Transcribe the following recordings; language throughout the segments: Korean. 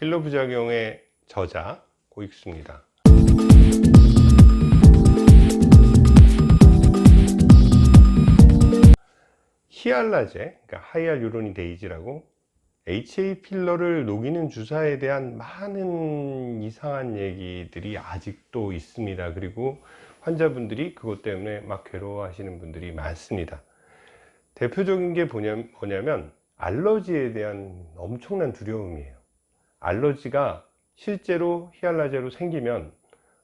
필러 부작용의 저자 고익수입니다. 히알라제, 그러니까 하이알 유로니 데이지라고 HA 필러를 녹이는 주사에 대한 많은 이상한 얘기들이 아직도 있습니다. 그리고 환자분들이 그것 때문에 막 괴로워하시는 분들이 많습니다. 대표적인 게 뭐냐면 알러지에 대한 엄청난 두려움이에요. 알러지가 실제로 히알라제로 생기면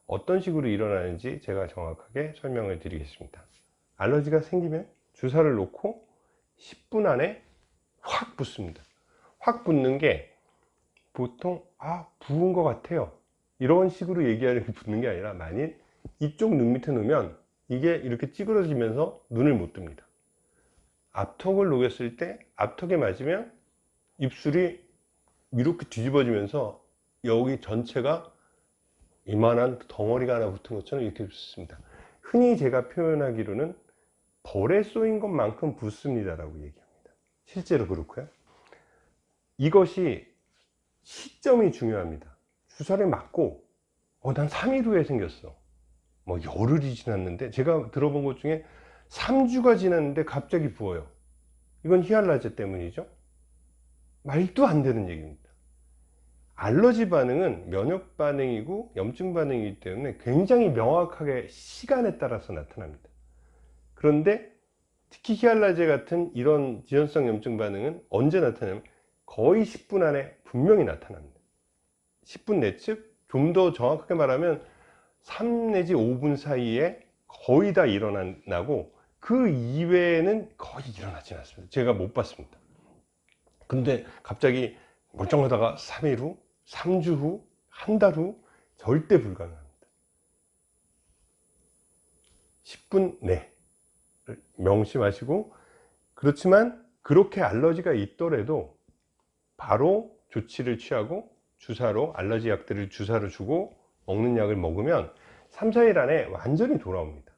어떤 식으로 일어나는지 제가 정확하게 설명을 드리겠습니다. 알러지가 생기면 주사를 놓고 10분 안에 확 붓습니다. 확 붓는 게 보통 아 부은 것 같아요 이런 식으로 얘기하는 게 붓는 게 아니라 만일 이쪽 눈 밑에 놓으면 이게 이렇게 찌그러지면서 눈을 못 뜹니다 앞턱을 녹였을 때 앞턱에 맞으면 입술이 이렇게 뒤집어지면서 여기 전체가 이만한 덩어리가 하나 붙은 것처럼 이렇게 붓습니다. 흔히 제가 표현하기로는 벌에 쏘인 것만큼 붓습니다 라고 얘기합니다. 실제로 그렇고요. 이것이 시점이 중요합니다. 주사를 맞고 어, 난 3일 후에 생겼어. 뭐 열흘이 지났는데 제가 들어본 것 중에 3주가 지났는데 갑자기 부어요. 이건 히알라제 때문이죠. 말도 안 되는 얘기입니다 알러지 반응은 면역 반응이고 염증 반응이기 때문에 굉장히 명확하게 시간에 따라서 나타납니다. 그런데 특히 히알라제 같은 이런 지연성 염증 반응은 언제 나타나면 거의 10분 안에 분명히 나타납니다. 10분 내측 좀 더 정확하게 말하면 3 내지 5분 사이에 거의 다 일어나고 그 이외에는 거의 일어나지 않습니다. 제가 못 봤습니다. 근데 갑자기 멀쩡하다가 3일 후 3주 후 한 달 후 절대 불가능합니다. 10분 내 명심하시고 그렇지만 그렇게 알러지가 있더라도 바로 조치를 취하고 주사로 알러지 약들을 주사로 주고 먹는 약을 먹으면 3, 4일 안에 완전히 돌아옵니다.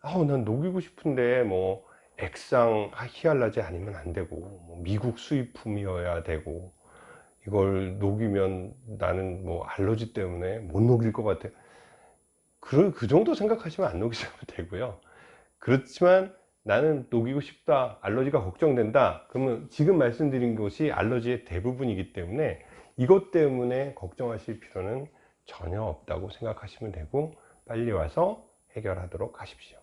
아우 난 녹이고 싶은데 뭐 액상 히알라제 아니면 안 되고 뭐 미국 수입품이어야 되고 이걸 녹이면 나는 뭐 알러지 때문에 못 녹일 것 같아. 그, 그 정도 생각하시면 안 녹이셔도 되고요. 그렇지만 나는 녹이고 싶다 알러지가 걱정된다 그러면 지금 말씀드린 것이 알러지의 대부분이기 때문에 이것 때문에 걱정하실 필요는 전혀 없다고 생각하시면 되고 빨리 와서 해결하도록 하십시오